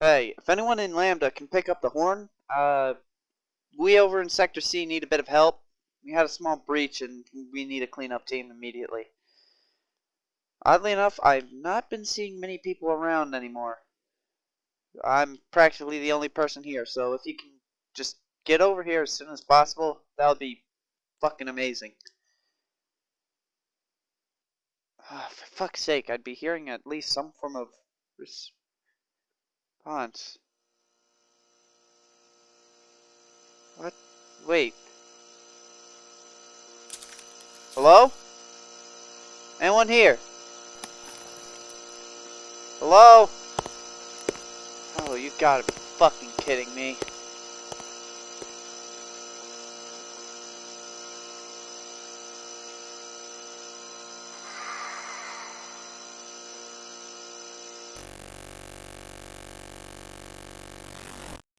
Hey, if anyone in Lambda can pick up the horn, uh, we over in Sector C need a bit of help. We had a small breach and we need a cleanup team immediately. Oddly enough, I've not been seeing many people around anymore. I'm practically the only person here, so if you can just get over here as soon as possible, that would be fucking amazing. Ah, for fuck's sake, I'd be hearing at least some form of What? Wait. Hello? Anyone here? Hello? Oh, you gotta be fucking kidding me.